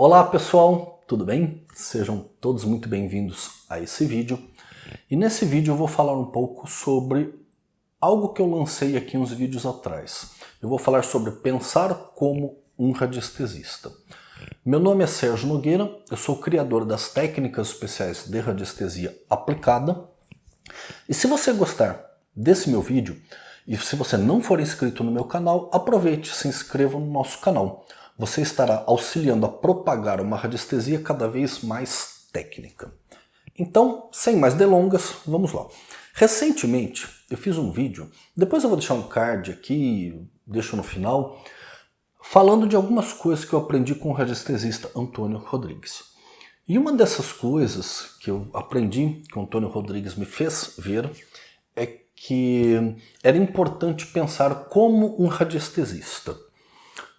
Olá pessoal, tudo bem? Sejam todos muito bem-vindos a esse vídeo. E nesse vídeo eu vou falar um pouco sobre algo que eu lancei aqui uns vídeos atrás. Eu vou falar sobre pensar como um radiestesista. Meu nome é Sérgio Nogueira, eu sou criador das técnicas especiais de radiestesia aplicada. E se você gostar desse meu vídeo, e se você não for inscrito no meu canal, aproveite e se inscreva no nosso canal você estará auxiliando a propagar uma radiestesia cada vez mais técnica. Então, sem mais delongas, vamos lá. Recentemente, eu fiz um vídeo, depois eu vou deixar um card aqui, deixo no final, falando de algumas coisas que eu aprendi com o radiestesista Antônio Rodrigues. E uma dessas coisas que eu aprendi, que o Antônio Rodrigues me fez ver, é que era importante pensar como um radiestesista.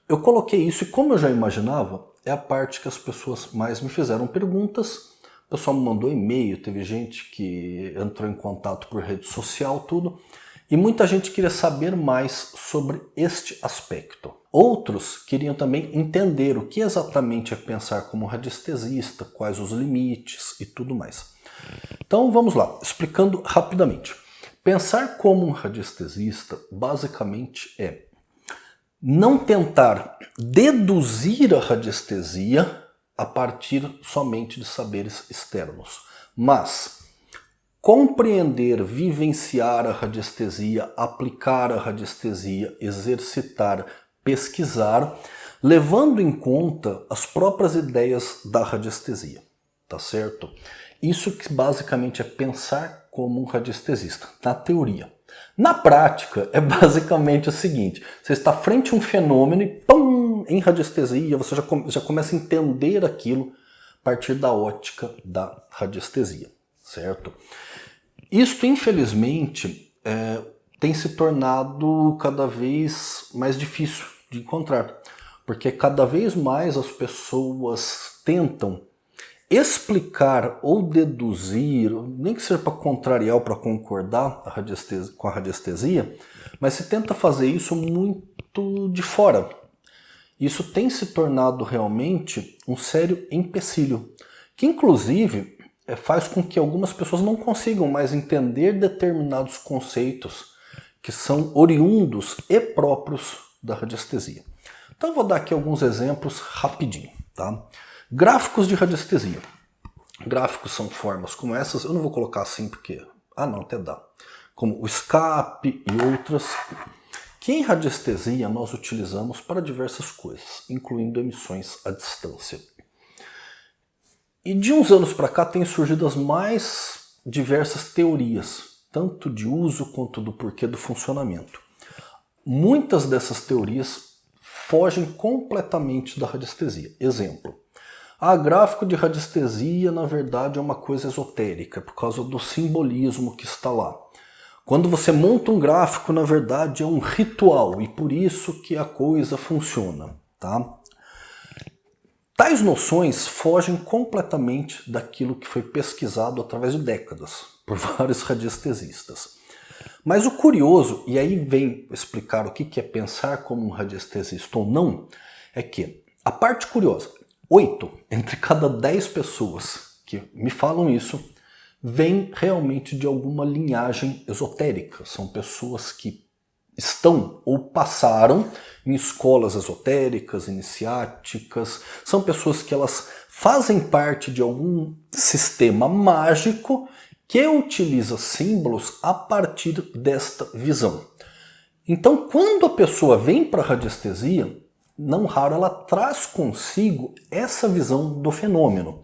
Eu coloquei isso e como eu já imaginava, é a parte que as pessoas mais me fizeram perguntas. O pessoal me mandou e-mail, teve gente que entrou em contato por rede social, tudo. E muita gente queria saber mais sobre este aspecto. Outros queriam também entender o que exatamente é pensar como radiestesista, quais os limites e tudo mais. Então vamos lá, explicando rapidamente. Pensar como um radiestesista basicamente é não tentar deduzir a radiestesia a partir somente de saberes externos, mas compreender, vivenciar a radiestesia, aplicar a radiestesia, exercitar, pesquisar, levando em conta as próprias ideias da radiestesia, tá certo? Isso que basicamente é pensar como um radiestesista, na teoria. Na prática, é basicamente o seguinte, você está frente a um fenômeno e pum, em radiestesia, você já, já começa a entender aquilo a partir da ótica da radiestesia, certo? Isto, infelizmente, é, tem se tornado cada vez mais difícil de encontrar, porque cada vez mais as pessoas tentam explicar ou deduzir, nem que seja para contrariar ou para concordar a com a radiestesia, mas se tenta fazer isso muito de fora. Isso tem se tornado realmente um sério empecilho, que inclusive é, faz com que algumas pessoas não consigam mais entender determinados conceitos que são oriundos e próprios da radiestesia. Então eu vou dar aqui alguns exemplos rapidinho. Tá? Gráficos de radiestesia. Gráficos são formas como essas, eu não vou colocar assim porque... Ah não, até dá. Como o escape e outras, que em radiestesia nós utilizamos para diversas coisas, incluindo emissões à distância. E de uns anos para cá têm surgido as mais diversas teorias, tanto de uso quanto do porquê do funcionamento. Muitas dessas teorias fogem completamente da radiestesia. Exemplo, ah, gráfico de radiestesia, na verdade, é uma coisa esotérica, por causa do simbolismo que está lá. Quando você monta um gráfico, na verdade, é um ritual, e por isso que a coisa funciona. Tá? Tais noções fogem completamente daquilo que foi pesquisado através de décadas, por vários radiestesistas. Mas o curioso, e aí vem explicar o que é pensar como um radiestesista ou não, é que a parte curiosa, Oito entre cada dez pessoas que me falam isso vêm realmente de alguma linhagem esotérica. São pessoas que estão ou passaram em escolas esotéricas, iniciáticas. São pessoas que elas fazem parte de algum sistema mágico que utiliza símbolos a partir desta visão. Então, quando a pessoa vem para a radiestesia, não raro ela traz consigo essa visão do fenômeno.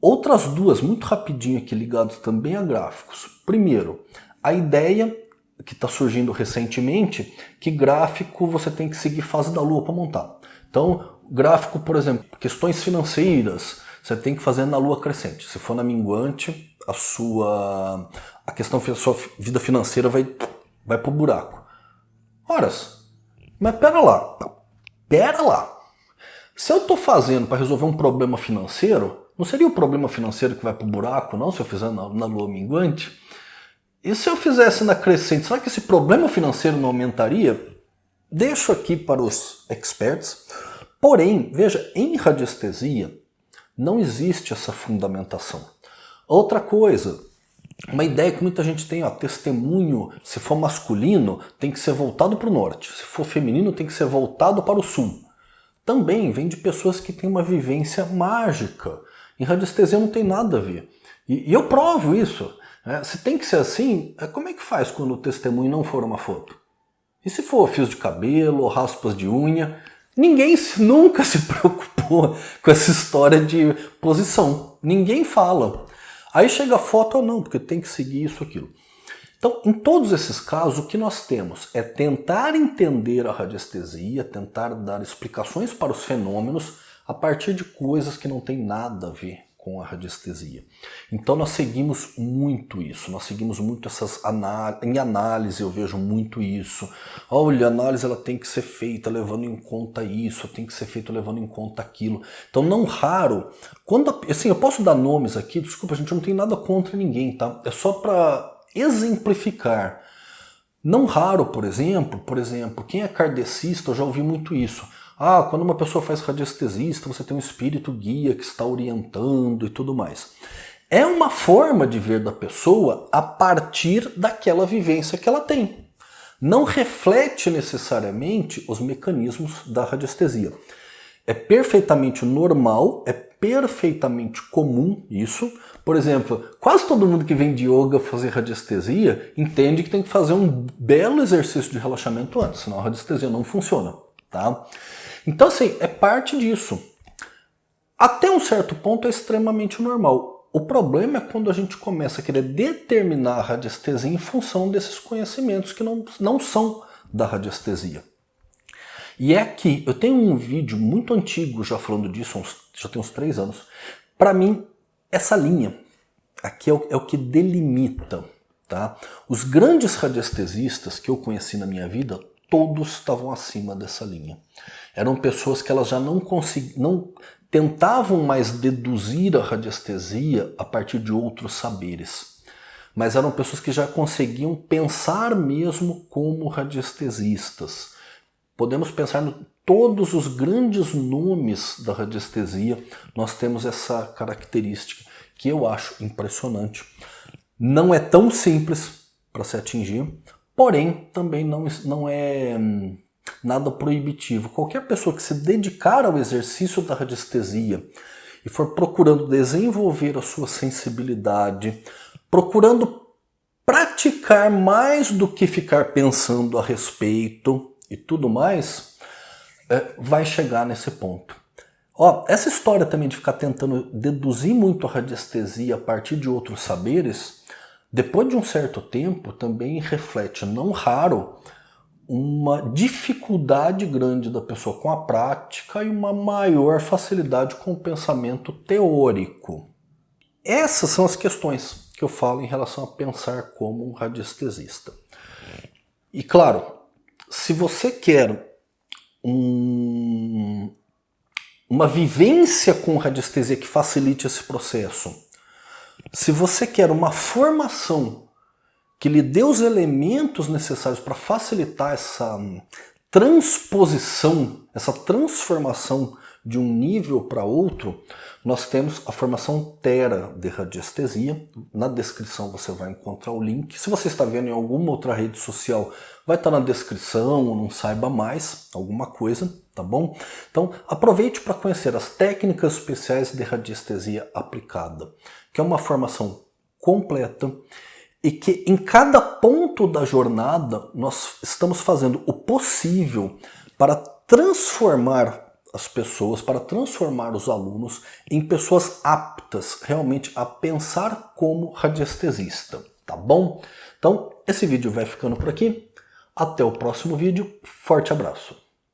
Outras duas, muito rapidinho aqui, ligadas também a gráficos. Primeiro, a ideia que está surgindo recentemente, que gráfico você tem que seguir fase da lua para montar. Então, gráfico, por exemplo, questões financeiras, você tem que fazer na lua crescente. Se for na minguante, a sua a questão sua vida financeira vai, vai pro buraco. Horas, mas pera lá, pera lá, se eu estou fazendo para resolver um problema financeiro, não seria o problema financeiro que vai para o buraco, não, se eu fizer na, na lua minguante? E se eu fizesse na crescente, será que esse problema financeiro não aumentaria? Deixo aqui para os experts, Porém, veja, em radiestesia não existe essa fundamentação. Outra coisa, uma ideia que muita gente tem, ó, testemunho, se for masculino, tem que ser voltado para o norte, se for feminino, tem que ser voltado para o sul. Também vem de pessoas que têm uma vivência mágica. Em radiestesia não tem nada a ver. E, e eu provo isso. Né? Se tem que ser assim, é, como é que faz quando o testemunho não for uma foto? E se for fios de cabelo raspas de unha? Ninguém nunca se preocupou com essa história de posição. Ninguém fala. Aí chega a foto ou não, porque tem que seguir isso aquilo. Então, em todos esses casos, o que nós temos é tentar entender a radiestesia, tentar dar explicações para os fenômenos a partir de coisas que não têm nada a ver com a radiestesia. Então nós seguimos muito isso, nós seguimos muito essas análises, em análise eu vejo muito isso. Olha, a análise ela tem que ser feita levando em conta isso, tem que ser feita levando em conta aquilo. Então não raro, quando assim, eu posso dar nomes aqui, desculpa, a gente não tem nada contra ninguém, tá? É só para exemplificar. Não raro, por exemplo, por exemplo, quem é kardecista, eu já ouvi muito isso. Ah, quando uma pessoa faz radiestesista, você tem um espírito guia que está orientando e tudo mais. É uma forma de ver da pessoa a partir daquela vivência que ela tem. Não reflete necessariamente os mecanismos da radiestesia. É perfeitamente normal, é perfeitamente comum isso. Por exemplo, quase todo mundo que vem de yoga fazer radiestesia entende que tem que fazer um belo exercício de relaxamento antes, senão a radiestesia não funciona. Tá? Então, assim, é parte disso. Até um certo ponto é extremamente normal. O problema é quando a gente começa a querer determinar a radiestesia em função desses conhecimentos que não, não são da radiestesia. E é aqui, eu tenho um vídeo muito antigo já falando disso, uns, já tem uns três anos. Para mim, essa linha aqui é o, é o que delimita. Tá? Os grandes radiestesistas que eu conheci na minha vida, todos estavam acima dessa linha. Eram pessoas que elas já não conseguiam, não tentavam mais deduzir a radiestesia a partir de outros saberes. Mas eram pessoas que já conseguiam pensar mesmo como radiestesistas. Podemos pensar em todos os grandes nomes da radiestesia, nós temos essa característica que eu acho impressionante. Não é tão simples para se atingir, Porém, também não, não é hum, nada proibitivo. Qualquer pessoa que se dedicar ao exercício da radiestesia e for procurando desenvolver a sua sensibilidade, procurando praticar mais do que ficar pensando a respeito e tudo mais, é, vai chegar nesse ponto. Ó, essa história também de ficar tentando deduzir muito a radiestesia a partir de outros saberes depois de um certo tempo, também reflete, não raro, uma dificuldade grande da pessoa com a prática e uma maior facilidade com o pensamento teórico. Essas são as questões que eu falo em relação a pensar como um radiestesista. E claro, se você quer um, uma vivência com radiestesia que facilite esse processo, se você quer uma formação que lhe dê os elementos necessários para facilitar essa transposição, essa transformação de um nível para outro, nós temos a formação Tera de radiestesia. Na descrição você vai encontrar o link. Se você está vendo em alguma outra rede social, vai estar na descrição, ou não saiba mais, alguma coisa, tá bom? Então aproveite para conhecer as técnicas especiais de radiestesia aplicada, que é uma formação completa e que em cada ponto da jornada nós estamos fazendo o possível para transformar as pessoas, para transformar os alunos em pessoas aptas realmente a pensar como radiestesista, tá bom? Então, esse vídeo vai ficando por aqui. Até o próximo vídeo. Forte abraço.